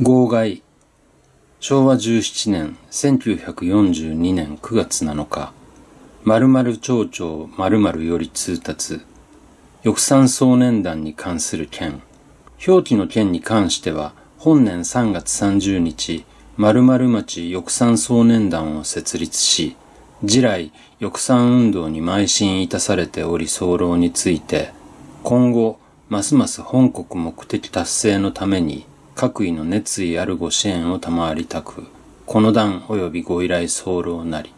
号外。昭和17年1942年9月7日。〇〇町長〇〇より通達。翼産総年団に関する件。表記の件に関しては本年3月30日〇〇町翼産総年団を設立し地来翼産運動に邁進いたされており候について今後ますます本国目的達成のために各位の熱意あるご支援を賜りたく、この段及びご依頼候なり。